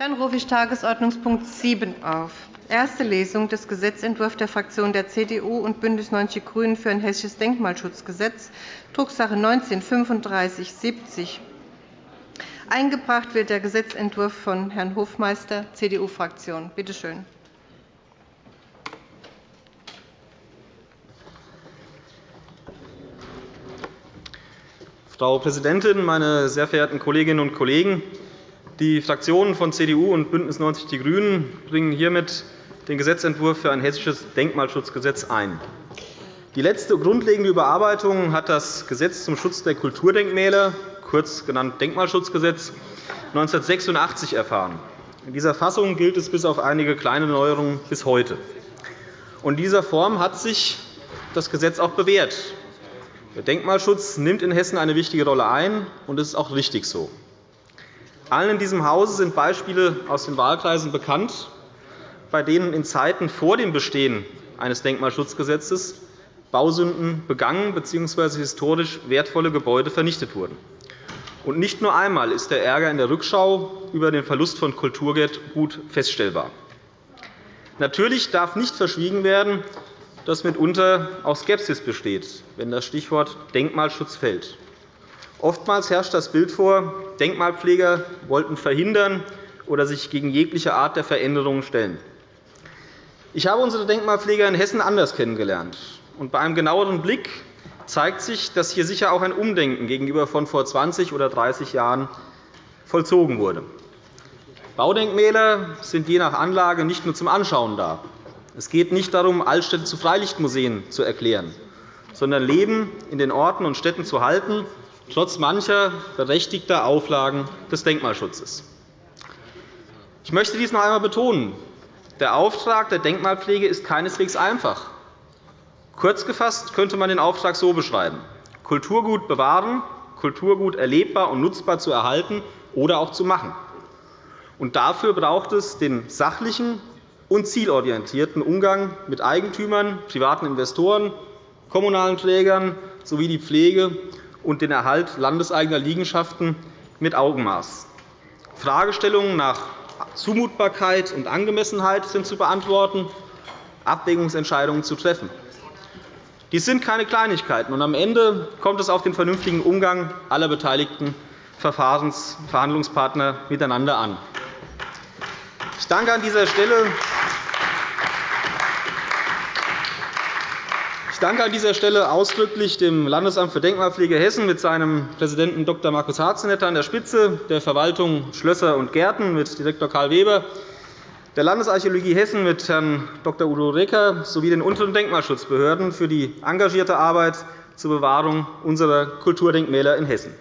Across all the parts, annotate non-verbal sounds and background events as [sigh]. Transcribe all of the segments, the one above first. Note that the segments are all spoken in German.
Dann rufe ich Tagesordnungspunkt 7 auf. Erste Lesung des Gesetzentwurfs der Fraktionen der CDU und BÜNDNIS 90 die GRÜNEN für ein hessisches Denkmalschutzgesetz, Drucksache 19 /3570. Eingebracht wird der Gesetzentwurf von Herrn Hofmeister, CDU-Fraktion. Bitte schön. Frau Präsidentin, meine sehr verehrten Kolleginnen und Kollegen! Die Fraktionen von CDU und BÜNDNIS 90 die GRÜNEN bringen hiermit den Gesetzentwurf für ein hessisches Denkmalschutzgesetz ein. Die letzte grundlegende Überarbeitung hat das Gesetz zum Schutz der Kulturdenkmäler, kurz genannt Denkmalschutzgesetz, 1986 erfahren. In dieser Fassung gilt es bis auf einige kleine Neuerungen bis heute. In dieser Form hat sich das Gesetz auch bewährt. Der Denkmalschutz nimmt in Hessen eine wichtige Rolle ein, und das ist auch richtig so. Allen in diesem Hause sind Beispiele aus den Wahlkreisen bekannt, bei denen in Zeiten vor dem Bestehen eines Denkmalschutzgesetzes Bausünden begangen bzw. historisch wertvolle Gebäude vernichtet wurden. Und nicht nur einmal ist der Ärger in der Rückschau über den Verlust von Kulturgut feststellbar. Natürlich darf nicht verschwiegen werden, dass mitunter auch Skepsis besteht, wenn das Stichwort Denkmalschutz fällt. Oftmals herrscht das Bild vor, Denkmalpfleger wollten verhindern oder sich gegen jegliche Art der Veränderungen stellen. Ich habe unsere Denkmalpfleger in Hessen anders kennengelernt. Und bei einem genaueren Blick zeigt sich, dass hier sicher auch ein Umdenken gegenüber von vor 20 oder 30 Jahren vollzogen wurde. Baudenkmäler sind je nach Anlage nicht nur zum Anschauen da. Es geht nicht darum, Altstädte zu Freilichtmuseen zu erklären, sondern Leben in den Orten und Städten zu halten, trotz mancher berechtigter Auflagen des Denkmalschutzes. Ich möchte dies noch einmal betonen. Der Auftrag der Denkmalpflege ist keineswegs einfach. Kurz gefasst könnte man den Auftrag so beschreiben. Kulturgut bewahren, Kulturgut erlebbar und nutzbar zu erhalten oder auch zu machen. Und dafür braucht es den sachlichen und zielorientierten Umgang mit Eigentümern, privaten Investoren, kommunalen Trägern sowie die Pflege und den Erhalt landeseigener Liegenschaften mit Augenmaß. Fragestellungen nach Zumutbarkeit und Angemessenheit sind zu beantworten, Abwägungsentscheidungen zu treffen. Dies sind keine Kleinigkeiten, und am Ende kommt es auf den vernünftigen Umgang aller beteiligten Verhandlungspartner miteinander an. Ich danke an dieser Stelle danke an dieser Stelle ausdrücklich dem Landesamt für Denkmalpflege Hessen mit seinem Präsidenten Dr. Markus Harzenetter an der Spitze, der Verwaltung Schlösser und Gärten mit Direktor Karl Weber, der Landesarchäologie Hessen mit Herrn Dr. Udo Recker sowie den unteren Denkmalschutzbehörden für die engagierte Arbeit zur Bewahrung unserer Kulturdenkmäler in Hessen.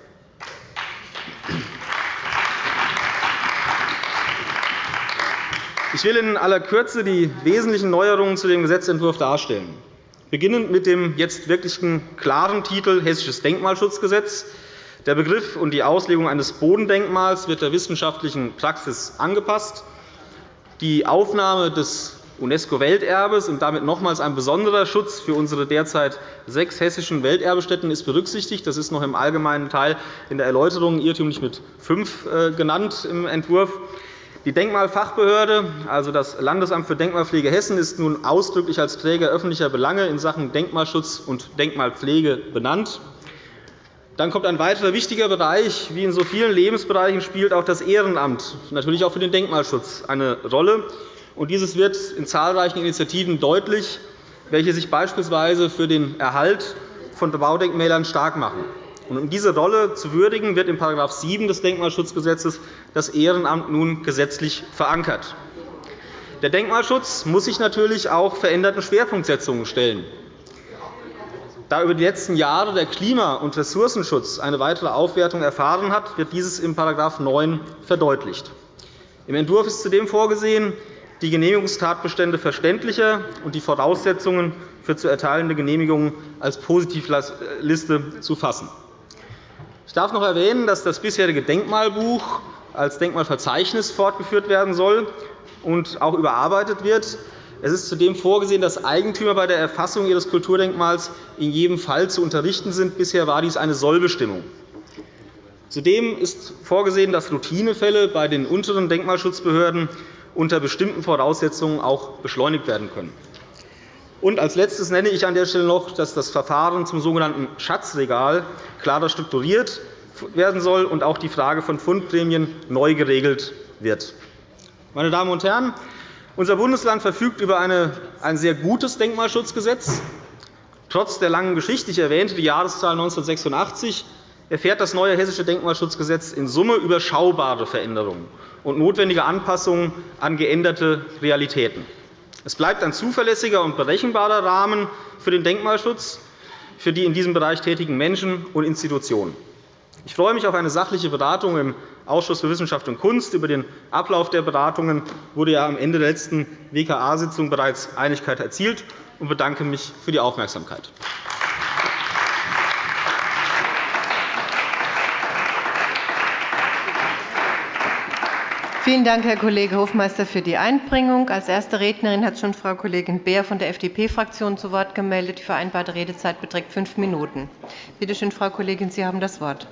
Ich will in aller Kürze die wesentlichen Neuerungen zu dem Gesetzentwurf darstellen. Beginnend mit dem jetzt wirklich klaren Titel Hessisches Denkmalschutzgesetz. Der Begriff und die Auslegung eines Bodendenkmals wird der wissenschaftlichen Praxis angepasst. Die Aufnahme des UNESCO-Welterbes und damit nochmals ein besonderer Schutz für unsere derzeit sechs hessischen Welterbestätten ist berücksichtigt. Das ist noch im allgemeinen Teil in der Erläuterung irrtümlich mit fünf äh, genannt im Entwurf. Die Denkmalfachbehörde, also das Landesamt für Denkmalpflege Hessen, ist nun ausdrücklich als Träger öffentlicher Belange in Sachen Denkmalschutz und Denkmalpflege benannt. Dann kommt ein weiterer wichtiger Bereich. Wie in so vielen Lebensbereichen spielt auch das Ehrenamt, natürlich auch für den Denkmalschutz, eine Rolle. Dieses wird in zahlreichen Initiativen deutlich, welche sich beispielsweise für den Erhalt von Baudenkmälern stark machen. Um diese Rolle zu würdigen, wird in § 7 des Denkmalschutzgesetzes das Ehrenamt nun gesetzlich verankert. Der Denkmalschutz muss sich natürlich auch veränderten Schwerpunktsetzungen stellen. Da über die letzten Jahre der Klima- und Ressourcenschutz eine weitere Aufwertung erfahren hat, wird dieses in § 9 verdeutlicht. Im Entwurf ist zudem vorgesehen, die Genehmigungstatbestände verständlicher und die Voraussetzungen für zu erteilende Genehmigungen als Positivliste zu fassen. Ich darf noch erwähnen, dass das bisherige Denkmalbuch als Denkmalverzeichnis fortgeführt werden soll und auch überarbeitet wird. Es ist zudem vorgesehen, dass Eigentümer bei der Erfassung ihres Kulturdenkmals in jedem Fall zu unterrichten sind. Bisher war dies eine Sollbestimmung. Zudem ist vorgesehen, dass Routinefälle bei den unteren Denkmalschutzbehörden unter bestimmten Voraussetzungen auch beschleunigt werden können. Und als Letztes nenne ich an der Stelle noch, dass das Verfahren zum sogenannten Schatzregal klarer strukturiert werden soll und auch die Frage von Fundprämien neu geregelt wird. Meine Damen und Herren, unser Bundesland verfügt über ein sehr gutes Denkmalschutzgesetz. Trotz der langen Geschichte, ich erwähnte die Jahreszahl 1986, erfährt das neue Hessische Denkmalschutzgesetz in Summe überschaubare Veränderungen und notwendige Anpassungen an geänderte Realitäten. Es bleibt ein zuverlässiger und berechenbarer Rahmen für den Denkmalschutz für die in diesem Bereich tätigen Menschen und Institutionen. Ich freue mich auf eine sachliche Beratung im Ausschuss für Wissenschaft und Kunst. Über den Ablauf der Beratungen wurde ja am Ende der letzten WKA-Sitzung bereits Einigkeit erzielt und bedanke mich für die Aufmerksamkeit. Vielen Dank, Herr Kollege Hofmeister, für die Einbringung. Als erste Rednerin hat schon Frau Kollegin Beer von der FDP-Fraktion zu Wort gemeldet. Die vereinbarte Redezeit beträgt fünf Minuten. Bitte schön, Frau Kollegin, Sie haben das Wort.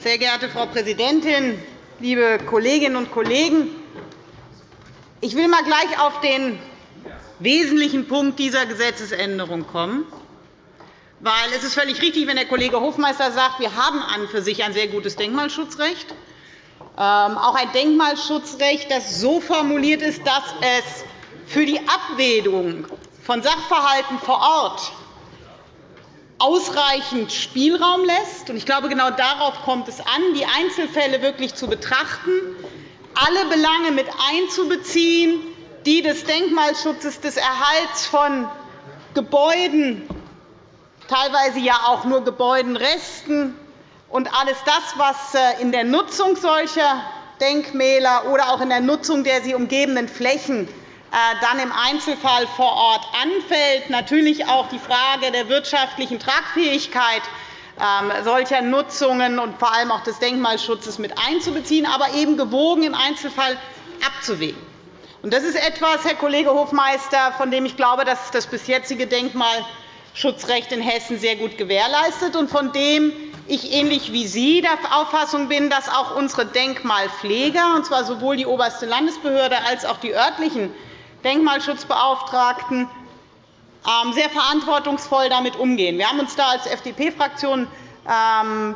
Sehr geehrte Frau Präsidentin, liebe Kolleginnen und Kollegen! Ich will mal gleich auf den wesentlichen Punkt dieser Gesetzesänderung kommen. Weil es ist völlig richtig, wenn der Kollege Hofmeister sagt, wir haben an für sich ein sehr gutes Denkmalschutzrecht, ähm, auch ein Denkmalschutzrecht, das so formuliert ist, dass es für die Abwägung von Sachverhalten vor Ort ausreichend Spielraum lässt. Ich glaube, genau darauf kommt es an, die Einzelfälle wirklich zu betrachten, alle Belange mit einzubeziehen, die des Denkmalschutzes, des Erhalts von Gebäuden teilweise ja auch nur Gebäudenresten und alles das, was äh, in der Nutzung solcher Denkmäler oder auch in der Nutzung der sie umgebenden Flächen äh, dann im Einzelfall vor Ort anfällt. Natürlich auch die Frage der wirtschaftlichen Tragfähigkeit ähm, solcher Nutzungen und vor allem auch des Denkmalschutzes mit einzubeziehen, aber eben gewogen im Einzelfall abzuwägen. Das ist etwas, Herr Kollege Hofmeister, von dem ich glaube, dass das bis jetzige Denkmal Schutzrecht in Hessen sehr gut gewährleistet und von dem ich ähnlich wie Sie der Auffassung bin, dass auch unsere Denkmalpfleger, und zwar sowohl die oberste Landesbehörde als auch die örtlichen Denkmalschutzbeauftragten, ähm, sehr verantwortungsvoll damit umgehen. Wir haben uns da als FDP-Fraktion ähm,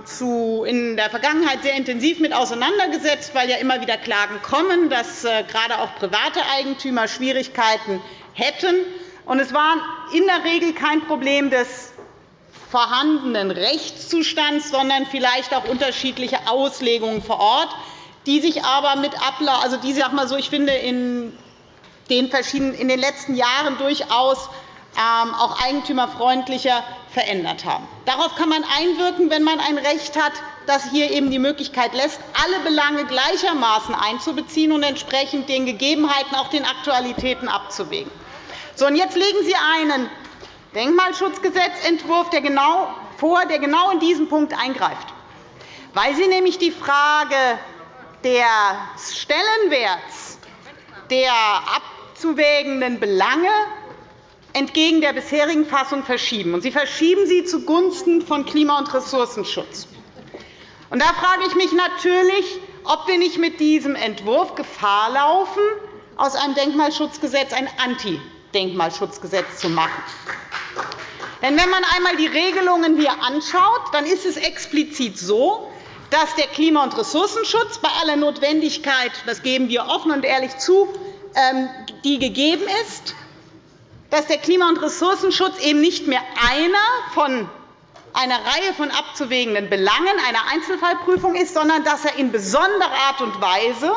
in der Vergangenheit sehr intensiv mit auseinandergesetzt, weil ja immer wieder Klagen kommen, dass äh, gerade auch private Eigentümer Schwierigkeiten hätten. Es war in der Regel kein Problem des vorhandenen Rechtszustands, sondern vielleicht auch unterschiedliche Auslegungen vor Ort, die sich aber mit Ablauf, also die, sag mal so, ich finde, in den, verschiedenen, in den letzten Jahren durchaus ähm, auch eigentümerfreundlicher verändert haben. Darauf kann man einwirken, wenn man ein Recht hat, das hier eben die Möglichkeit lässt, alle Belange gleichermaßen einzubeziehen und entsprechend den Gegebenheiten, auch den Aktualitäten abzuwägen. So, und jetzt legen Sie einen Denkmalschutzgesetzentwurf genau vor, der genau in diesen Punkt eingreift, weil Sie nämlich die Frage des Stellenwerts der abzuwägenden Belange entgegen der bisherigen Fassung verschieben. Sie verschieben sie zugunsten von Klima- und Ressourcenschutz. da frage ich mich natürlich, ob wir nicht mit diesem Entwurf Gefahr laufen, aus einem Denkmalschutzgesetz ein Anti Denkmalschutzgesetz zu machen. Denn wenn man einmal die Regelungen hier anschaut, dann ist es explizit so, dass der Klima- und Ressourcenschutz bei aller Notwendigkeit, das geben wir offen und ehrlich zu, ähm, die gegeben ist, dass der Klima- und Ressourcenschutz eben nicht mehr einer von einer Reihe von abzuwägenden Belangen einer Einzelfallprüfung ist, sondern dass er in besonderer Art und Weise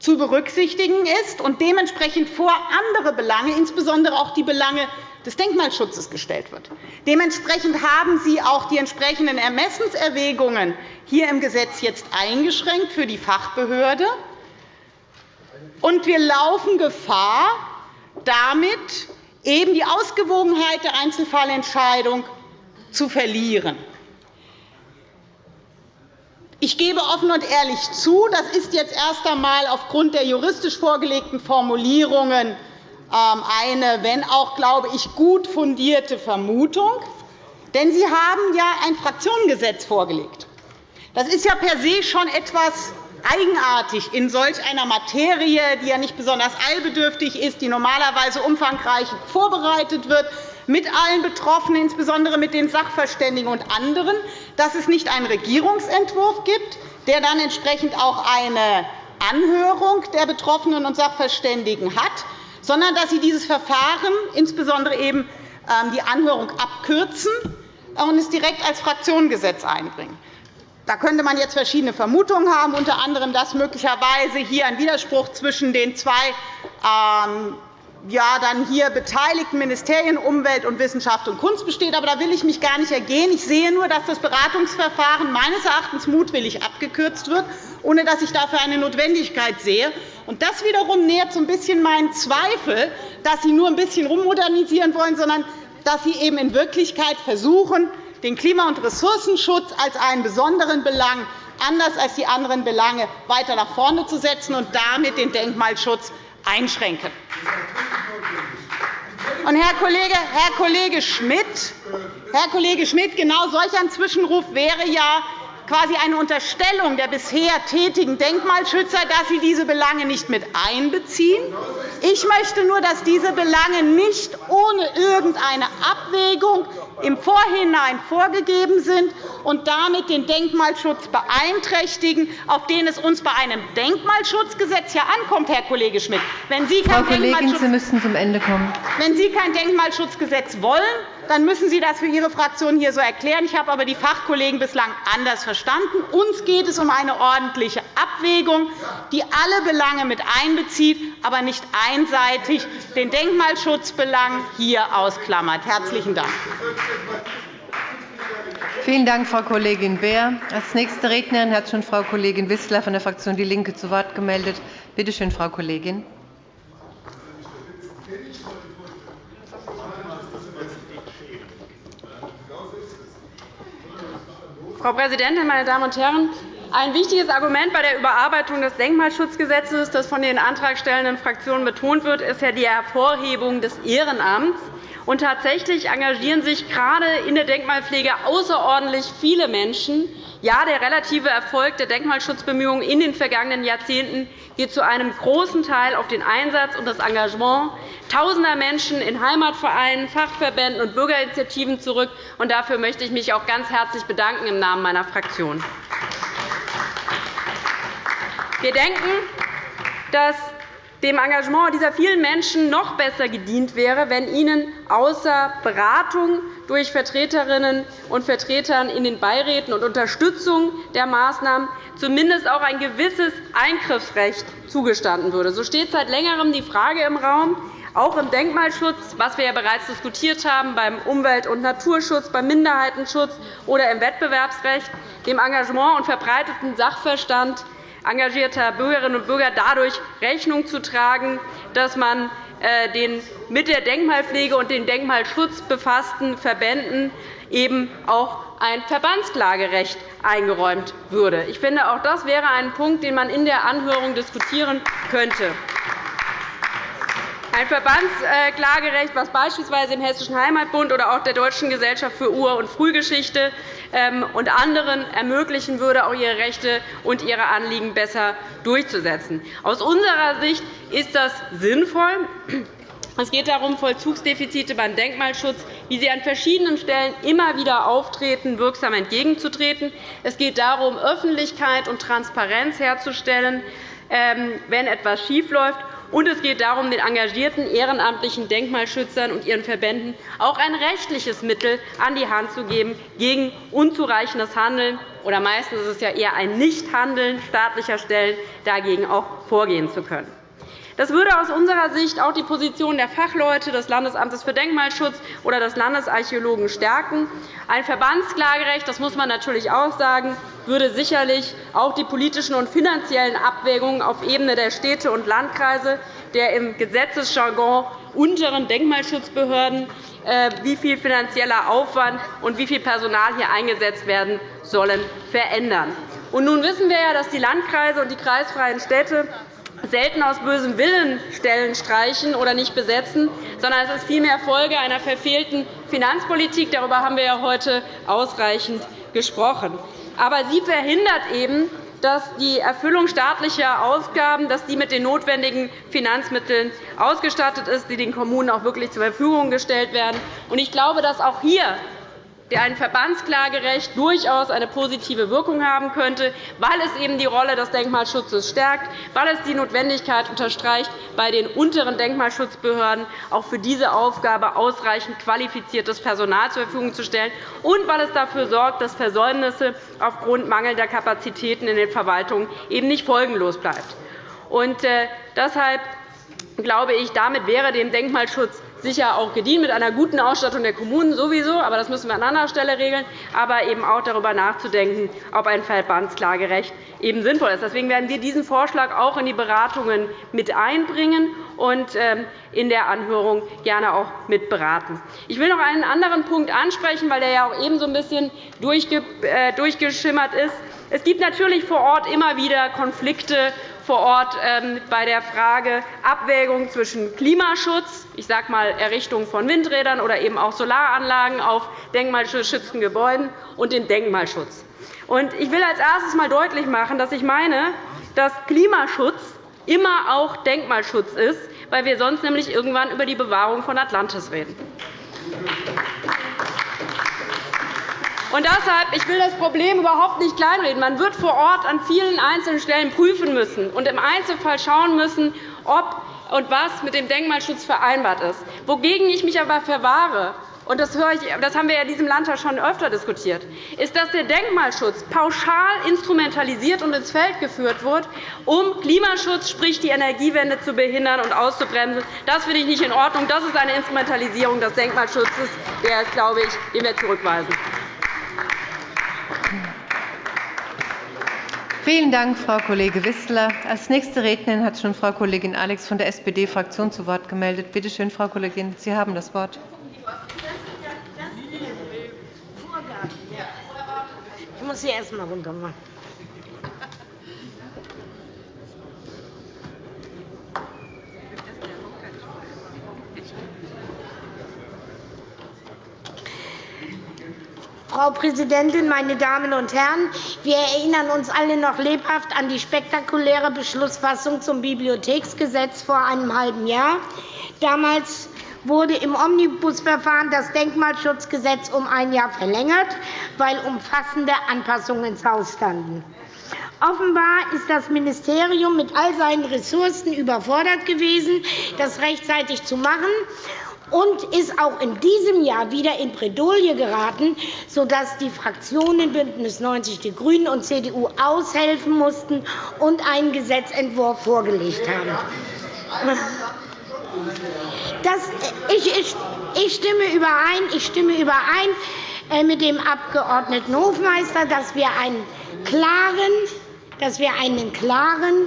zu berücksichtigen ist und dementsprechend vor andere Belange, insbesondere auch die Belange des Denkmalschutzes, gestellt wird. Dementsprechend haben Sie auch die entsprechenden Ermessenserwägungen hier im Gesetz jetzt eingeschränkt für die Fachbehörde. Und wir laufen Gefahr, damit eben die Ausgewogenheit der Einzelfallentscheidung zu verlieren. Ich gebe offen und ehrlich zu, das ist jetzt erst einmal aufgrund der juristisch vorgelegten Formulierungen ähm, eine, wenn auch, glaube ich, gut fundierte Vermutung. Denn Sie haben ja ein Fraktionengesetz vorgelegt. Das ist ja per se schon etwas eigenartig in solch einer Materie, die ja nicht besonders eilbedürftig ist, die normalerweise umfangreich vorbereitet wird, mit allen Betroffenen, insbesondere mit den Sachverständigen und anderen, dass es nicht einen Regierungsentwurf gibt, der dann entsprechend auch eine Anhörung der Betroffenen und Sachverständigen hat, sondern dass Sie dieses Verfahren, insbesondere eben ähm, die Anhörung, abkürzen und es direkt als Fraktionengesetz einbringen. Da könnte man jetzt verschiedene Vermutungen haben, unter anderem, dass möglicherweise hier ein Widerspruch zwischen den zwei ähm, ja, dann hier beteiligten Ministerien Umwelt und Wissenschaft und Kunst besteht. Aber da will ich mich gar nicht ergehen. Ich sehe nur, dass das Beratungsverfahren meines Erachtens mutwillig abgekürzt wird, ohne dass ich dafür eine Notwendigkeit sehe. Und das wiederum nährt so ein bisschen meinen Zweifel, dass Sie nur ein bisschen rummodernisieren wollen, sondern dass Sie eben in Wirklichkeit versuchen, den Klima- und Ressourcenschutz als einen besonderen Belang anders als die anderen Belange weiter nach vorne zu setzen und damit den Denkmalschutz einschränken. Und Herr Kollege, Herr Kollege Schmidt, Herr Kollege Schmidt, genau solch ein Zwischenruf wäre ja quasi eine Unterstellung der bisher tätigen Denkmalschützer, dass sie diese Belange nicht mit einbeziehen. Ich möchte nur, dass diese Belange nicht ohne irgendeine Abwägung im Vorhinein vorgegeben sind und damit den Denkmalschutz beeinträchtigen, auf den es uns bei einem Denkmalschutzgesetz ja ankommt, Herr Kollege Schmidt. Wenn Sie kein Frau Kollegin, Sie müssen zum Ende kommen. Wenn Sie kein Denkmalschutzgesetz wollen, dann müssen Sie das für Ihre Fraktion hier so erklären. Ich habe aber die Fachkollegen bislang anders verstanden. Uns geht es um eine ordentliche Abwägung, die alle Belange mit einbezieht, aber nicht einseitig den Denkmalschutzbelang hier ausklammert. – Herzlichen Dank. Vielen Dank, Frau Kollegin Beer. Als nächste Rednerin hat schon Frau Kollegin Wissler von der Fraktion DIE LINKE zu Wort gemeldet. Bitte schön, Frau Kollegin. Frau Präsidentin, meine Damen und Herren! Ein wichtiges Argument bei der Überarbeitung des Denkmalschutzgesetzes, das von den antragstellenden Fraktionen betont wird, ist ja die Hervorhebung des Ehrenamts. Und tatsächlich engagieren sich gerade in der Denkmalpflege außerordentlich viele Menschen. Ja, der relative Erfolg der Denkmalschutzbemühungen in den vergangenen Jahrzehnten geht zu einem großen Teil auf den Einsatz und das Engagement tausender Menschen in Heimatvereinen, Fachverbänden und Bürgerinitiativen zurück. Und dafür möchte ich mich auch ganz herzlich bedanken im Namen meiner Fraktion. Wir denken, dass dem Engagement dieser vielen Menschen noch besser gedient wäre, wenn ihnen außer Beratung durch Vertreterinnen und Vertreter in den Beiräten und Unterstützung der Maßnahmen zumindest auch ein gewisses Eingriffsrecht zugestanden würde. So steht seit Längerem die Frage im Raum, auch im Denkmalschutz, was wir ja bereits diskutiert haben, beim Umwelt- und Naturschutz, beim Minderheitenschutz oder im Wettbewerbsrecht, dem Engagement und verbreiteten Sachverstand engagierter Bürgerinnen und Bürger dadurch Rechnung zu tragen, dass man äh, den mit der Denkmalpflege und dem Denkmalschutz befassten Verbänden eben auch ein Verbandsklagerecht eingeräumt würde. Ich finde, auch das wäre ein Punkt, den man in der Anhörung diskutieren könnte. Ein Verbandsklagerecht, das beispielsweise im Hessischen Heimatbund oder auch der Deutschen Gesellschaft für Ur- und Frühgeschichte ähm, und anderen ermöglichen würde, auch ihre Rechte und ihre Anliegen besser durchzusetzen. Aus unserer Sicht ist das sinnvoll. Es geht darum, Vollzugsdefizite beim Denkmalschutz, wie sie an verschiedenen Stellen immer wieder auftreten, wirksam entgegenzutreten. Es geht darum, Öffentlichkeit und Transparenz herzustellen, ähm, wenn etwas schiefläuft. Und es geht darum, den engagierten ehrenamtlichen Denkmalschützern und ihren Verbänden auch ein rechtliches Mittel an die Hand zu geben, gegen unzureichendes Handeln oder meistens ist es ja eher ein Nichthandeln staatlicher Stellen dagegen auch vorgehen zu können. Das würde aus unserer Sicht auch die Position der Fachleute des Landesamtes für Denkmalschutz oder des Landesarchäologen stärken. Ein Verbandsklagerecht, das muss man natürlich auch sagen, würde sicherlich auch die politischen und finanziellen Abwägungen auf Ebene der Städte und Landkreise der im Gesetzesjargon unteren Denkmalschutzbehörden, äh, wie viel finanzieller Aufwand und wie viel Personal hier eingesetzt werden sollen, verändern. nun wissen wir ja, dass die Landkreise und die kreisfreien Städte selten aus bösem Willen Stellen streichen oder nicht besetzen, sondern es ist vielmehr Folge einer verfehlten Finanzpolitik. Darüber haben wir ja heute ausreichend gesprochen. Aber sie verhindert eben, dass die Erfüllung staatlicher Ausgaben dass die mit den notwendigen Finanzmitteln ausgestattet ist, die den Kommunen auch wirklich zur Verfügung gestellt werden. Ich glaube, dass auch hier ein Verbandsklagerecht durchaus eine positive Wirkung haben könnte, weil es eben die Rolle des Denkmalschutzes stärkt, weil es die Notwendigkeit unterstreicht, bei den unteren Denkmalschutzbehörden auch für diese Aufgabe ausreichend qualifiziertes Personal zur Verfügung zu stellen und weil es dafür sorgt, dass Versäumnisse aufgrund mangelnder Kapazitäten in den Verwaltungen eben nicht folgenlos bleiben. Äh, deshalb glaube ich, damit wäre dem Denkmalschutz sicher auch gedient, mit einer guten Ausstattung der Kommunen sowieso, aber das müssen wir an anderer Stelle regeln, aber eben auch darüber nachzudenken, ob ein Verbandsklagerecht eben sinnvoll ist. Deswegen werden wir diesen Vorschlag auch in die Beratungen mit einbringen und ähm, in der Anhörung gerne auch mit beraten. Ich will noch einen anderen Punkt ansprechen, weil der ja auch eben so ein bisschen äh, durchgeschimmert ist. Es gibt natürlich vor Ort immer wieder Konflikte vor Ort ähm, bei der Frage Abwägung zwischen Klimaschutz, ich sage mal Errichtung von Windrädern oder eben auch Solaranlagen auf denkmalgeschützten Gebäuden und dem Denkmalschutz. Ich will als erstes einmal deutlich machen, dass ich meine, dass Klimaschutz immer auch Denkmalschutz ist, weil wir sonst nämlich irgendwann über die Bewahrung von Atlantis reden. Und deshalb, ich will das Problem überhaupt nicht kleinreden. Man wird vor Ort an vielen einzelnen Stellen prüfen müssen und im Einzelfall schauen müssen, ob und was mit dem Denkmalschutz vereinbart ist. Wogegen ich mich aber verwahre, und das, das haben wir in diesem Landtag schon öfter diskutiert, ist, dass der Denkmalschutz pauschal instrumentalisiert und ins Feld geführt wird, um Klimaschutz, sprich die Energiewende, zu behindern und auszubremsen. Das finde ich nicht in Ordnung. Das ist eine Instrumentalisierung des Denkmalschutzes, der, glaube ich, den wir zurückweisen. Vielen Dank, Frau Kollege Wissler. Als nächste Rednerin hat schon Frau Kollegin Alex von der SPD-Fraktion zu Wort gemeldet. Bitte schön, Frau Kollegin, Sie haben das Wort. Ich muss Sie erst einmal runter machen. Frau Präsidentin, meine Damen und Herren! Wir erinnern uns alle noch lebhaft an die spektakuläre Beschlussfassung zum Bibliotheksgesetz vor einem halben Jahr. Damals wurde im Omnibusverfahren das Denkmalschutzgesetz um ein Jahr verlängert, weil umfassende Anpassungen ins Haus standen. Offenbar ist das Ministerium mit all seinen Ressourcen überfordert gewesen, das rechtzeitig zu machen und ist auch in diesem Jahr wieder in Bredouille geraten, sodass die Fraktionen BÜNDNIS 90 die GRÜNEN und CDU aushelfen mussten und einen Gesetzentwurf vorgelegt haben. Das, ich, ich, ich, stimme überein, ich stimme überein äh, mit dem Abg. Hofmeister, dass wir einen klaren, dass wir einen klaren,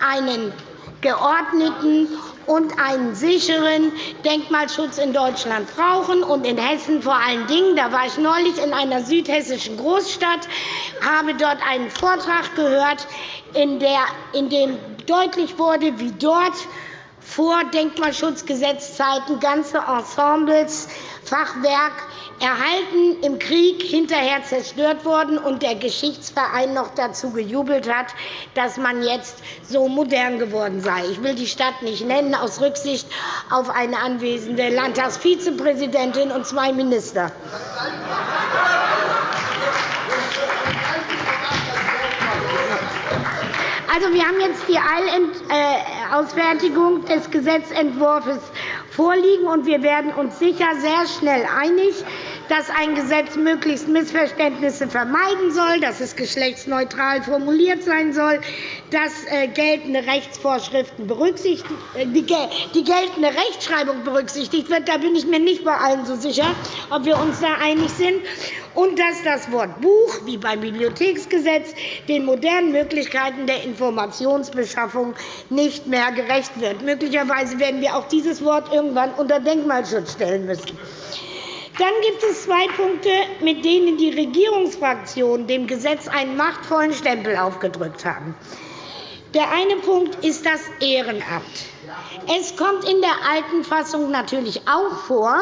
einen geordneten und einen sicheren Denkmalschutz in Deutschland brauchen und in Hessen vor allen Dingen. Da war ich neulich in einer südhessischen Großstadt, habe dort einen Vortrag gehört, in, dem deutlich wurde, wie dort vor Denkmalschutzgesetzzeiten ganze Ensembles, Fachwerk erhalten, im Krieg hinterher zerstört worden und der Geschichtsverein noch dazu gejubelt hat, dass man jetzt so modern geworden sei. Ich will die Stadt nicht nennen, aus Rücksicht auf eine anwesende Landtagsvizepräsidentin und zwei Minister. Also, wir haben jetzt die Eilausfertigung des Gesetzentwurfs vorliegen, und wir werden uns sicher sehr schnell einig dass ein Gesetz möglichst Missverständnisse vermeiden soll, dass es geschlechtsneutral formuliert sein soll, dass äh, geltende Rechtsvorschriften berücksichtigt, äh, die geltende Rechtschreibung berücksichtigt wird. Da bin ich mir nicht bei allen so sicher, ob wir uns da einig sind. Und dass das Wort Buch, wie beim Bibliotheksgesetz, den modernen Möglichkeiten der Informationsbeschaffung nicht mehr gerecht wird. Möglicherweise werden wir auch dieses Wort irgendwann unter Denkmalschutz stellen müssen. Dann gibt es zwei Punkte, mit denen die Regierungsfraktionen dem Gesetz einen machtvollen Stempel aufgedrückt haben. Der eine Punkt ist das Ehrenamt. Es kommt in der alten Fassung natürlich auch vor,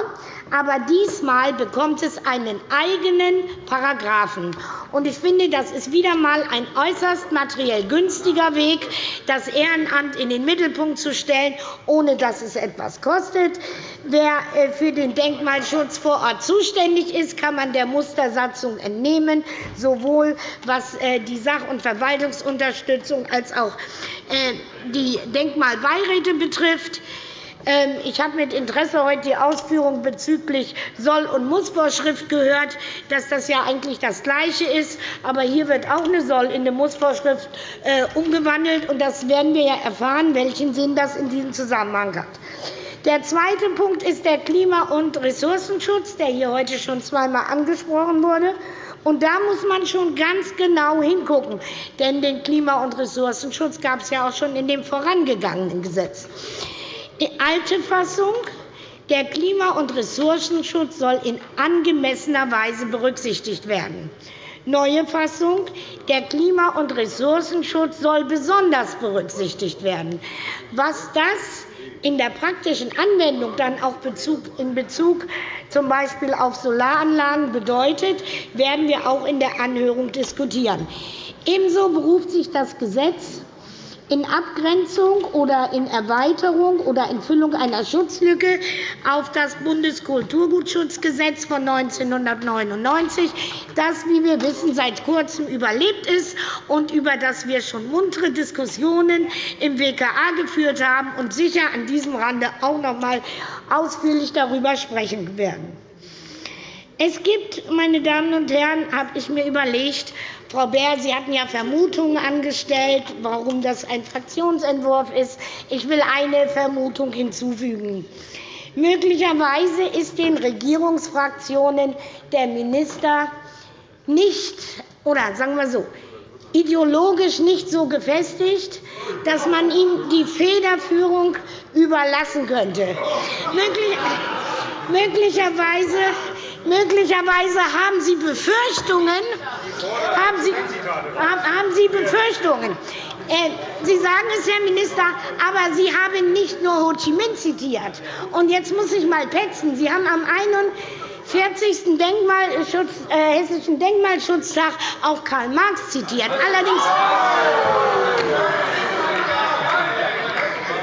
aber diesmal bekommt es einen eigenen Paragraphen. Ich finde, das ist wieder einmal ein äußerst materiell günstiger Weg, das Ehrenamt in den Mittelpunkt zu stellen, ohne dass es etwas kostet. Wer äh, für den Denkmalschutz vor Ort zuständig ist, kann man der Mustersatzung entnehmen, sowohl was äh, die Sach- und Verwaltungsunterstützung als auch die Denkmalbeiräte betrifft. Ähm, ich habe mit Interesse heute die Ausführungen bezüglich Soll- und Mussvorschrift gehört, dass das ja eigentlich das Gleiche ist. Aber hier wird auch eine Soll in eine Mussvorschrift äh, umgewandelt. und Das werden wir ja erfahren, welchen Sinn das in diesem Zusammenhang hat. Der zweite Punkt ist der Klima- und Ressourcenschutz, der hier heute schon zweimal angesprochen wurde. Und da muss man schon ganz genau hingucken, denn den Klima- und Ressourcenschutz gab es ja auch schon in dem vorangegangenen Gesetz. Die alte Fassung der Klima- und Ressourcenschutz soll in angemessener Weise berücksichtigt werden. Neue Fassung. Der Klima- und Ressourcenschutz soll besonders berücksichtigt werden. Was das in der praktischen Anwendung dann auch in Bezug z. B. auf Solaranlagen bedeutet, werden wir auch in der Anhörung diskutieren. Ebenso beruft sich das Gesetz in Abgrenzung oder in Erweiterung oder in Füllung einer Schutzlücke auf das Bundeskulturgutschutzgesetz von 1999, das, wie wir wissen, seit Kurzem überlebt ist und über das wir schon muntere Diskussionen im WKA geführt haben und sicher an diesem Rande auch noch einmal ausführlich darüber sprechen werden. Es gibt, meine Damen und Herren, habe ich mir überlegt, Frau Beer, Sie hatten ja Vermutungen angestellt, warum das ein Fraktionsentwurf ist. Ich will eine Vermutung hinzufügen. Möglicherweise ist den Regierungsfraktionen der Minister nicht, oder sagen wir so, ideologisch nicht so gefestigt, dass man ihm die Federführung überlassen könnte. Möglicherweise Möglicherweise haben Sie Befürchtungen. Haben Sie, haben Sie Befürchtungen? Äh, Sie sagen es, Herr Minister, aber Sie haben nicht nur Ho Chi Minh zitiert. Und jetzt muss ich mal petzen. Sie haben am 41. Denkmalschutz, äh, Hessischen Denkmalschutztag auch Karl Marx zitiert. Allerdings,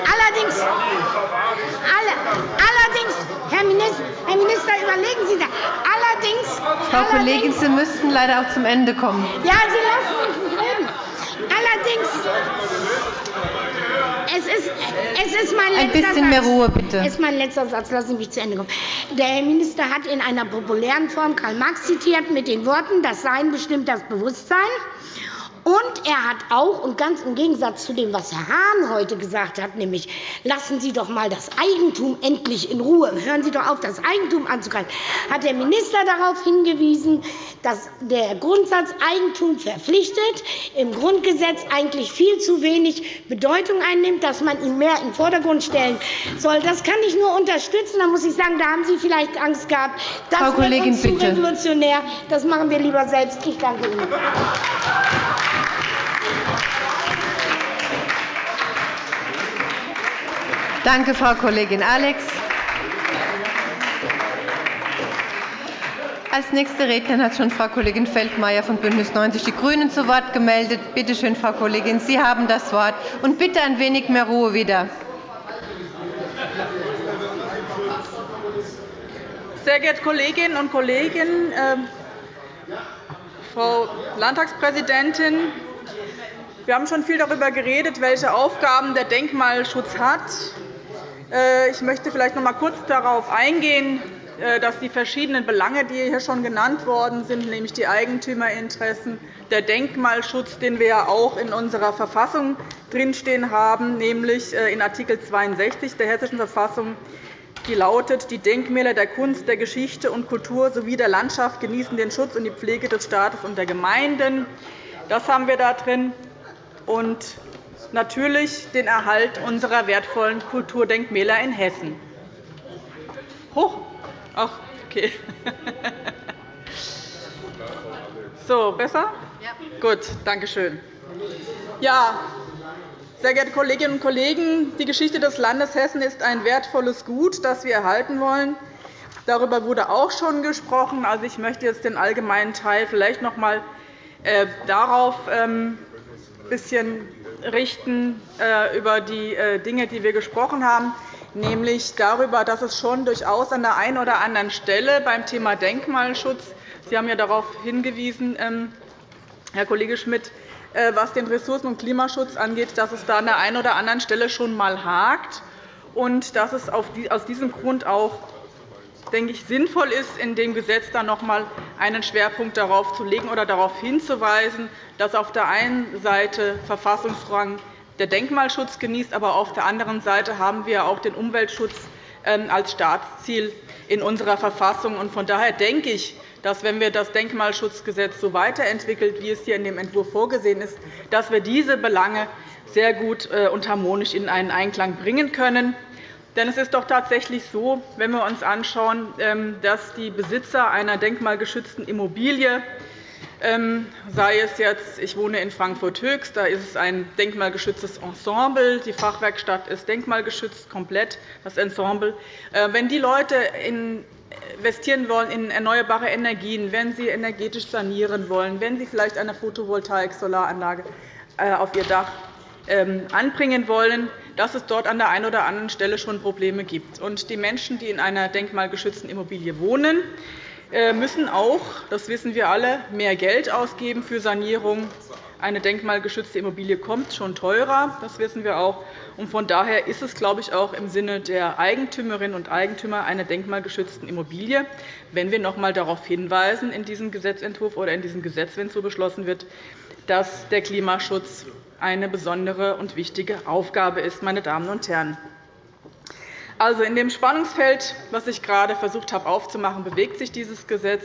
allerdings, allerdings Herr Minister, Herr Minister, überlegen Sie das. Allerdings, Frau Kollegin, Sie müssten leider auch zum Ende kommen. Ja, Sie lassen mich reden. Allerdings, es ist, es ist mein Ein bisschen mehr Ruhe, bitte. Es ist mein letzter Satz. Lassen Sie mich zu Ende kommen. Der Herr Minister hat in einer populären Form Karl Marx zitiert mit den Worten, das Sein bestimmt das Bewusstsein. Und er hat auch, und ganz im Gegensatz zu dem, was Herr Hahn heute gesagt hat, nämlich lassen Sie doch einmal das Eigentum endlich in Ruhe, hören Sie doch auf, das Eigentum anzugreifen, hat der Minister darauf hingewiesen, dass der Grundsatz Eigentum verpflichtet im Grundgesetz eigentlich viel zu wenig Bedeutung einnimmt, dass man ihn mehr in den Vordergrund stellen soll. Das kann ich nur unterstützen. Da muss ich sagen, da haben Sie vielleicht Angst gehabt. Das Frau Kollegin, wird uns bitte. zu revolutionär. Das machen wir lieber selbst. Ich danke Ihnen. Danke, Frau Kollegin Alex. Als nächste Rednerin hat schon Frau Kollegin Feldmayer von BÜNDNIS 90 die GRÜNEN zu Wort gemeldet. Bitte schön, Frau Kollegin, Sie haben das Wort. Und bitte ein wenig mehr Ruhe wieder. Sehr geehrte Kolleginnen und Kollegen, äh, Frau Landtagspräsidentin, wir haben schon viel darüber geredet, welche Aufgaben der Denkmalschutz hat. Äh, ich möchte vielleicht noch einmal kurz darauf eingehen, äh, dass die verschiedenen Belange, die hier schon genannt worden sind, nämlich die Eigentümerinteressen, der Denkmalschutz, den wir ja auch in unserer Verfassung drinstehen haben, nämlich äh, in Art. 62 der Hessischen Verfassung, die lautet, die Denkmäler der Kunst, der Geschichte und Kultur sowie der Landschaft genießen den Schutz und die Pflege des Staates und der Gemeinden. Das haben wir da drin. Natürlich den Erhalt unserer wertvollen Kulturdenkmäler in Hessen. Hoch. Ach, okay. [laughs] So, besser? Ja. Gut, danke schön. Ja, Sehr geehrte Kolleginnen und Kollegen, die Geschichte des Landes Hessen ist ein wertvolles Gut, das wir erhalten wollen. Darüber wurde auch schon gesprochen. Also, ich möchte jetzt den allgemeinen Teil vielleicht noch einmal äh, darauf ein ähm, bisschen richten, äh, über die äh, Dinge, die wir gesprochen haben, nämlich darüber, dass es schon durchaus an der einen oder anderen Stelle beim Thema Denkmalschutz Sie haben ja darauf hingewiesen, ähm, Herr Kollege Schmidt, was den Ressourcen- und Klimaschutz angeht, dass es da an der einen oder anderen Stelle schon einmal hakt und dass es aus diesem Grund auch denke ich, sinnvoll ist, in dem Gesetz dann noch einmal einen Schwerpunkt darauf zu legen oder darauf hinzuweisen, dass auf der einen Seite Verfassungsrang der Denkmalschutz genießt, aber auf der anderen Seite haben wir auch den Umweltschutz ähm, als Staatsziel in unserer Verfassung. Von daher denke ich, dass, wenn wir das Denkmalschutzgesetz so weiterentwickeln, wie es hier in dem Entwurf vorgesehen ist, dass wir diese Belange sehr gut äh, und harmonisch in einen Einklang bringen können. Denn es ist doch tatsächlich so, wenn wir uns anschauen, ähm, dass die Besitzer einer denkmalgeschützten Immobilie ähm, sei es jetzt, ich wohne in Frankfurt-Höchst, da ist es ein denkmalgeschütztes Ensemble. Die Fachwerkstatt ist denkmalgeschützt, komplett das Ensemble. Äh, wenn die Leute investieren wollen in erneuerbare Energien, wenn sie energetisch sanieren wollen, wenn sie vielleicht eine Photovoltaik-Solaranlage äh, auf ihr Dach ähm, anbringen wollen, dass es dort an der einen oder anderen Stelle schon Probleme gibt. die Menschen, die in einer denkmalgeschützten Immobilie wohnen, äh, müssen auch, das wissen wir alle, mehr Geld ausgeben für Sanierung. Eine denkmalgeschützte Immobilie kommt schon teurer, das wissen wir auch. Von daher ist es, glaube ich, auch im Sinne der Eigentümerinnen und Eigentümer einer denkmalgeschützten Immobilie, wenn wir noch einmal darauf hinweisen in diesem Gesetzentwurf oder in diesem Gesetz, wenn es so beschlossen wird, dass der Klimaschutz eine besondere und wichtige Aufgabe ist. Meine Damen und Herren. Also, in dem Spannungsfeld, das ich gerade versucht habe aufzumachen, bewegt sich dieses Gesetz.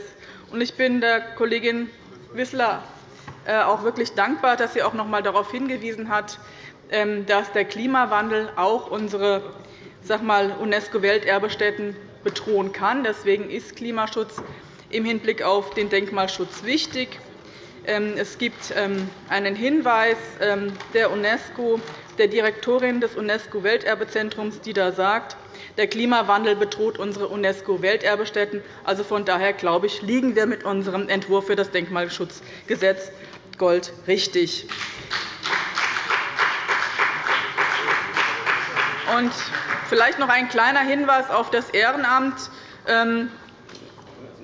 Ich bin der Kollegin Wissler äh, auch wirklich dankbar, dass sie auch noch einmal darauf hingewiesen hat, ähm, dass der Klimawandel auch unsere UNESCO-Welterbestätten bedrohen kann. Deswegen ist Klimaschutz im Hinblick auf den Denkmalschutz wichtig. Ähm, es gibt ähm, einen Hinweis ähm, der UNESCO, der Direktorin des UNESCO-Welterbezentrums, die da sagt, der Klimawandel bedroht unsere UNESCO-Welterbestätten. Also von daher glaube ich, liegen wir mit unserem Entwurf für das Denkmalschutzgesetz Gold richtig. Und vielleicht noch ein kleiner Hinweis auf das Ehrenamt.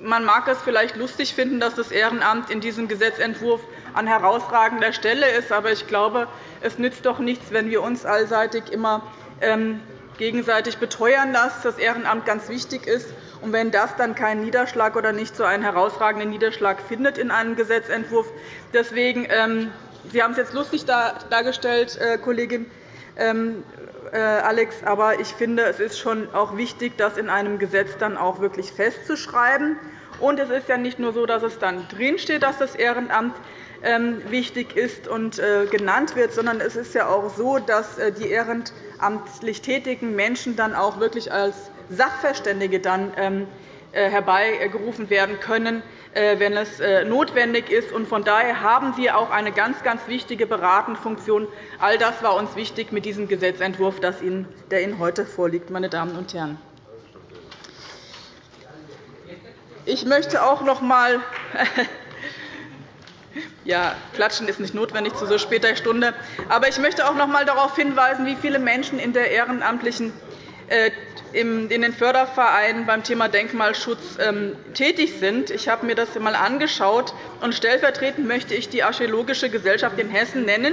Man mag es vielleicht lustig finden, dass das Ehrenamt in diesem Gesetzentwurf an herausragender Stelle ist. Aber ich glaube, es nützt doch nichts, wenn wir uns allseitig immer ähm, gegenseitig beteuern, dass das Ehrenamt ganz wichtig ist. Und wenn das dann keinen Niederschlag oder nicht so einen herausragenden Niederschlag findet in einem Gesetzentwurf. Deswegen, ähm, Sie haben es jetzt lustig dargestellt, äh, Kollegin ähm, äh, Alex. Aber ich finde, es ist schon auch wichtig, das in einem Gesetz dann auch wirklich festzuschreiben. Und es ist ja nicht nur so, dass es dann drinsteht, dass das Ehrenamt ähm, wichtig ist und äh, genannt wird, sondern es ist ja auch so, dass äh, die ehrenamtlich tätigen Menschen dann auch wirklich als Sachverständige dann ähm, herbeigerufen werden können, wenn es notwendig ist. Von daher haben sie auch eine ganz, ganz wichtige Beratungsfunktion. All das war uns wichtig mit diesem Gesetzentwurf, der Ihnen heute vorliegt. Meine Damen und Herren. Ich möchte auch noch einmal [laughs] ja, Klatschen ist nicht notwendig zu so später Stunde. Aber ich möchte auch noch einmal darauf hinweisen, wie viele Menschen in der ehrenamtlichen äh, in den Fördervereinen beim Thema Denkmalschutz ähm, tätig sind. Ich habe mir das einmal angeschaut. und Stellvertretend möchte ich die Archäologische Gesellschaft in Hessen nennen.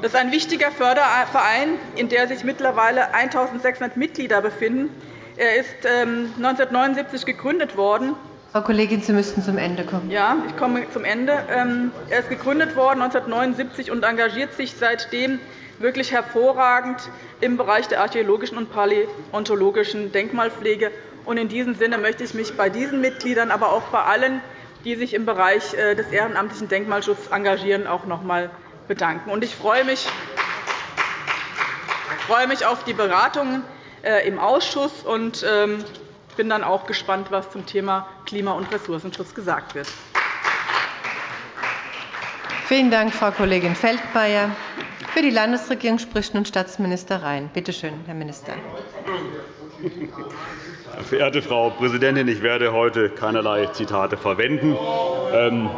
Das ist ein wichtiger Förderverein, in dem sich mittlerweile 1.600 Mitglieder befinden. Er ist 1979 ähm, gegründet worden Frau Kollegin, Sie müssten zum Ende kommen. Ja, ich komme zum Ende. Ähm, er ist gegründet worden 1979 und engagiert sich seitdem wirklich hervorragend im Bereich der archäologischen und paläontologischen Denkmalpflege. In diesem Sinne möchte ich mich bei diesen Mitgliedern, aber auch bei allen, die sich im Bereich äh, des ehrenamtlichen Denkmalschutzes engagieren, auch noch einmal bedanken. Ich freue mich auf die Beratungen äh, im Ausschuss und ähm, bin dann auch gespannt, was zum Thema Klima- und Ressourcenschutz gesagt wird. Vielen Dank, Frau Kollegin Feldmayer. Für die Landesregierung spricht nun Staatsminister Rhein. Bitte schön, Herr Minister. [laughs] Verehrte Frau Präsidentin, ich werde heute keinerlei Zitate verwenden. Ähm,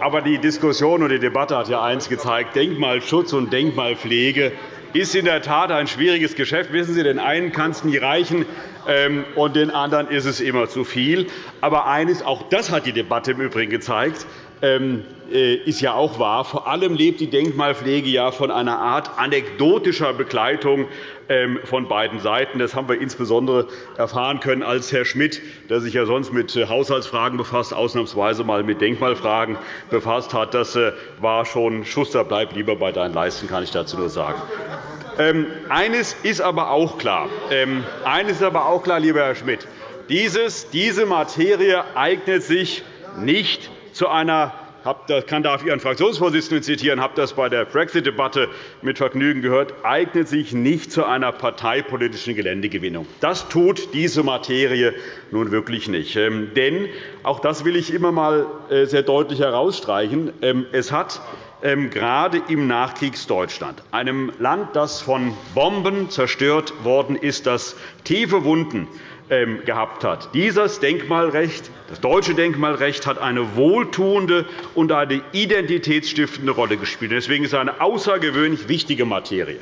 aber die Diskussion und die Debatte hat ja eines gezeigt. Denkmalschutz und Denkmalpflege ist in der Tat ein schwieriges Geschäft. Wissen Sie, den einen kann es nie reichen, ähm, und den anderen ist es immer zu viel. Aber eines, auch das hat die Debatte im Übrigen gezeigt, ist ja auch wahr. Vor allem lebt die Denkmalpflege ja von einer Art anekdotischer Begleitung ähm, von beiden Seiten. Das haben wir insbesondere erfahren können, als Herr Schmidt, der sich ja sonst mit äh, Haushaltsfragen befasst, ausnahmsweise mal mit Denkmalfragen befasst hat. Das äh, war schon Schuster, bleib lieber bei deinen Leisten, kann ich dazu nur sagen. Ähm, eines ist aber auch klar, eines ist aber auch klar lieber Herr Schmidt. Dieses, diese Materie eignet sich nicht zu einer ich kann darf Ihren Fraktionsvorsitzenden zitieren, habe das bei der Brexit-Debatte mit Vergnügen gehört, eignet sich nicht zu einer parteipolitischen Geländegewinnung. Das tut diese Materie nun wirklich nicht. Ähm, denn, auch das will ich immer einmal äh, sehr deutlich herausstreichen, ähm, es hat ähm, gerade im Nachkriegsdeutschland, einem Land, das von Bomben zerstört worden ist, das tiefe Wunden gehabt hat. Dieses Denkmalrecht, das deutsche Denkmalrecht hat eine wohltuende und eine identitätsstiftende Rolle gespielt. Deswegen ist es eine außergewöhnlich wichtige Materie.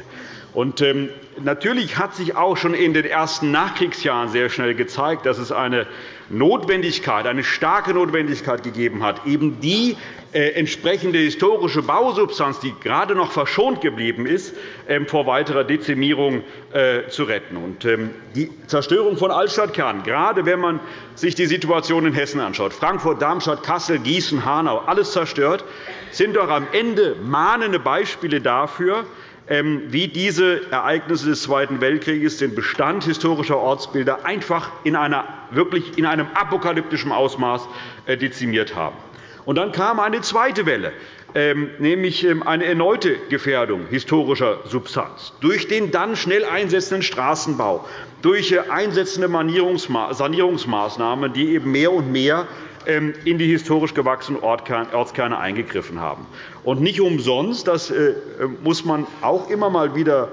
Und, ähm, natürlich hat sich auch schon in den ersten Nachkriegsjahren sehr schnell gezeigt, dass es eine Notwendigkeit, eine starke Notwendigkeit gegeben hat, eben die äh, entsprechende historische Bausubstanz, die gerade noch verschont geblieben ist, ähm, vor weiterer Dezimierung äh, zu retten. Ähm, die Zerstörung von Altstadtkernen, gerade wenn man sich die Situation in Hessen anschaut, Frankfurt, Darmstadt, Kassel, Gießen, Hanau, alles zerstört, sind doch am Ende mahnende Beispiele dafür, wie diese Ereignisse des Zweiten Weltkrieges den Bestand historischer Ortsbilder einfach in, einer, wirklich in einem apokalyptischen Ausmaß äh, dezimiert haben. Und dann kam eine zweite Welle, ähm, nämlich ähm, eine erneute Gefährdung historischer Substanz durch den dann schnell einsetzenden Straßenbau, durch äh, einsetzende Sanierungsmaßnahmen, die eben mehr und mehr ähm, in die historisch gewachsenen Ortskerne eingegriffen haben. Und nicht umsonst, das äh, muss man auch immer mal wieder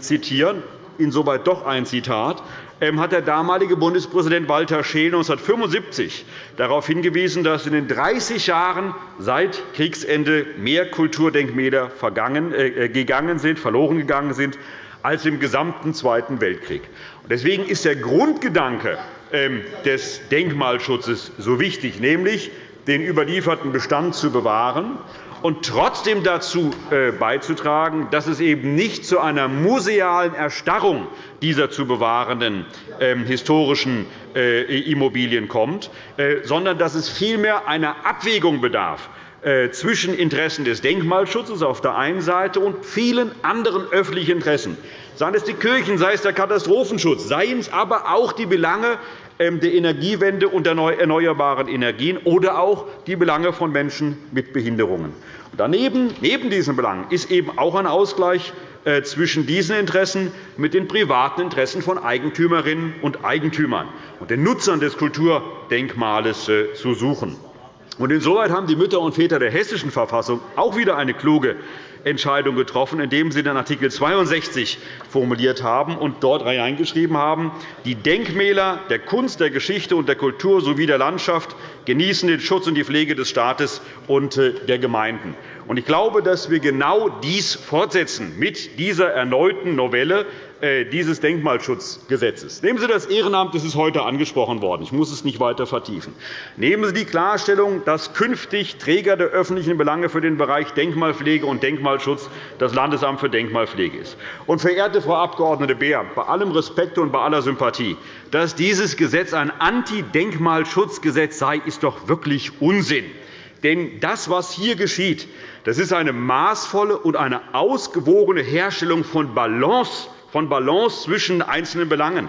zitieren, insoweit doch ein Zitat, ähm, hat der damalige Bundespräsident Walter Scheel 1975 darauf hingewiesen, dass in den 30 Jahren seit Kriegsende mehr Kulturdenkmäler äh, äh, gegangen sind, verloren gegangen sind als im gesamten Zweiten Weltkrieg. Deswegen ist der Grundgedanke ähm, des Denkmalschutzes so wichtig, nämlich den überlieferten Bestand zu bewahren und trotzdem dazu äh, beizutragen, dass es eben nicht zu einer musealen Erstarrung dieser zu bewahrenden ähm, historischen äh, Immobilien kommt, äh, sondern dass es vielmehr einer Abwägung bedarf zwischen Interessen des Denkmalschutzes auf der einen Seite und vielen anderen öffentlichen Interessen, seien es die Kirchen, sei es der Katastrophenschutz, seien es aber auch die Belange ähm, der Energiewende und der erneuerbaren Energien oder auch die Belange von Menschen mit Behinderungen. Daneben, neben diesen Belangen ist eben auch ein Ausgleich äh, zwischen diesen Interessen mit den privaten Interessen von Eigentümerinnen und Eigentümern und den Nutzern des Kulturdenkmales äh, zu suchen. Insoweit haben die Mütter und Väter der Hessischen Verfassung auch wieder eine kluge Entscheidung getroffen, indem Sie den Art. 62 formuliert haben und dort hineingeschrieben haben, die Denkmäler der Kunst, der Geschichte und der Kultur sowie der Landschaft genießen den Schutz und die Pflege des Staates und äh, der Gemeinden. Ich glaube, dass wir genau dies fortsetzen mit dieser erneuten Novelle dieses Denkmalschutzgesetzes. Nehmen Sie das Ehrenamt, das ist heute angesprochen worden. Ich muss es nicht weiter vertiefen. Nehmen Sie die Klarstellung, dass künftig Träger der öffentlichen Belange für den Bereich Denkmalpflege und Denkmalschutz das Landesamt für Denkmalpflege ist. Und, verehrte Frau Abg. Beer, bei allem Respekt und bei aller Sympathie, dass dieses Gesetz ein Anti-Denkmalschutzgesetz sei, ist doch wirklich Unsinn. Denn das, was hier geschieht, das ist eine maßvolle und eine ausgewogene Herstellung von Balance von Balance zwischen einzelnen Belangen.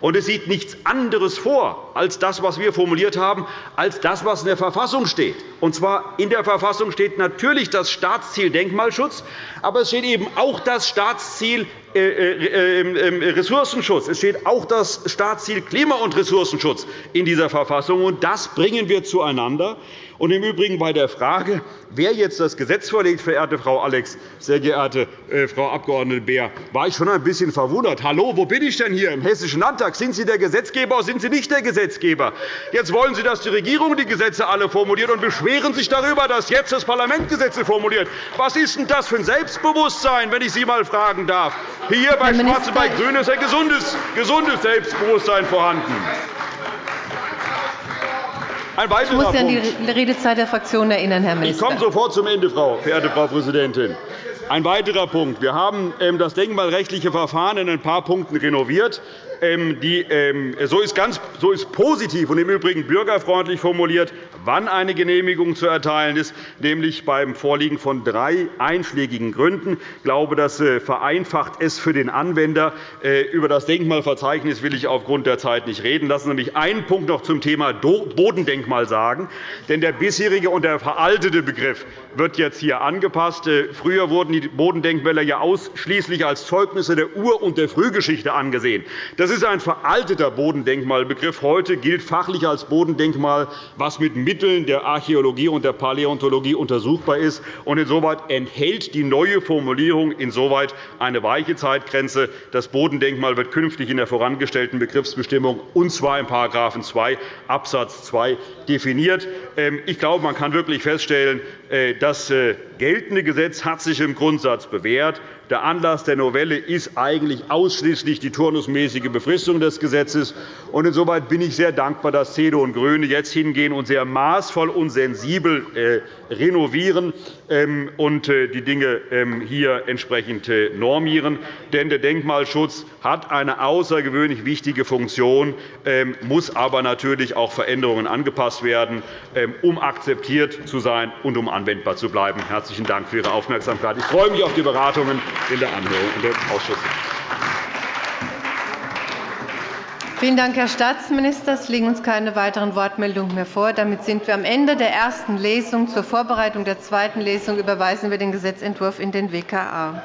Und es sieht nichts anderes vor als das, was wir formuliert haben, als das, was in der Verfassung steht. Und zwar in der Verfassung steht natürlich das Staatsziel Denkmalschutz, aber es steht eben auch das Staatsziel äh, äh, ähm, Ressourcenschutz. Es steht auch das Staatsziel Klima- und Ressourcenschutz in dieser Verfassung. Und das bringen wir zueinander. Und im Übrigen bei der Frage, wer jetzt das Gesetz vorlegt, verehrte Frau Alex, sehr geehrte äh, Frau Abg. Beer, war ich schon ein bisschen verwundert. Hallo, wo bin ich denn hier? Im Hessischen Landtag? Sind Sie der Gesetzgeber oder sind Sie nicht der Gesetzgeber? Jetzt wollen Sie, dass die Regierung die Gesetze alle formuliert und beschweren sich darüber, dass jetzt das Parlament Gesetze formuliert. Was ist denn das für ein Selbstbewusstsein, wenn ich Sie einmal fragen darf? Hier bei Schwarz und bei Grün ist ein gesundes, gesundes Selbstbewusstsein vorhanden. Ein ich muss Sie an die Redezeit der Fraktion erinnern, Herr Minister. Ich komme sofort zum Ende, Frau, verehrte Frau Präsidentin. Ein weiterer Punkt. Wir haben ähm, das denkmalrechtliche Verfahren in ein paar Punkten renoviert. Ähm, ähm, so ist, ganz, so ist positiv und im Übrigen bürgerfreundlich formuliert, wann eine Genehmigung zu erteilen ist, nämlich beim Vorliegen von drei einschlägigen Gründen. Ich glaube, das äh, vereinfacht es für den Anwender. Äh, über das Denkmalverzeichnis will ich aufgrund der Zeit nicht reden. Lassen Sie mich einen Punkt noch zum Thema Bodendenkmal sagen. Denn der bisherige und der veraltete Begriff wird jetzt hier angepasst. Äh, früher wurden die Bodendenkmäler ja ausschließlich als Zeugnisse der Ur- und der Frühgeschichte angesehen. Das das ist ein veralteter Bodendenkmalbegriff. Heute gilt fachlich als Bodendenkmal, was mit Mitteln der Archäologie und der Paläontologie untersuchbar ist. Insoweit enthält die neue Formulierung insoweit eine weiche Zeitgrenze. Das Bodendenkmal wird künftig in der vorangestellten Begriffsbestimmung, und zwar in § 2 Abs. 2, definiert. Ähm, ich glaube, man kann wirklich feststellen, äh, das äh, geltende Gesetz hat sich im Grundsatz bewährt. Der Anlass der Novelle ist eigentlich ausschließlich die turnusmäßige Befristung des Gesetzes. Insoweit bin ich sehr dankbar, dass CDU und GRÜNE jetzt hingehen und sehr maßvoll und sensibel äh, renovieren und äh, die Dinge ähm, hier entsprechend äh, normieren. Denn der Denkmalschutz hat eine außergewöhnlich wichtige Funktion, ähm, muss aber natürlich auch Veränderungen angepasst werden, um akzeptiert zu sein und um anwendbar zu bleiben. Herzlichen Dank für Ihre Aufmerksamkeit. Ich freue mich auf die Beratungen in der Anhörung und im Ausschuss. Vielen Dank, Herr Staatsminister. Es liegen uns keine weiteren Wortmeldungen mehr vor. Damit sind wir am Ende der ersten Lesung. Zur Vorbereitung der zweiten Lesung überweisen wir den Gesetzentwurf in den WKA.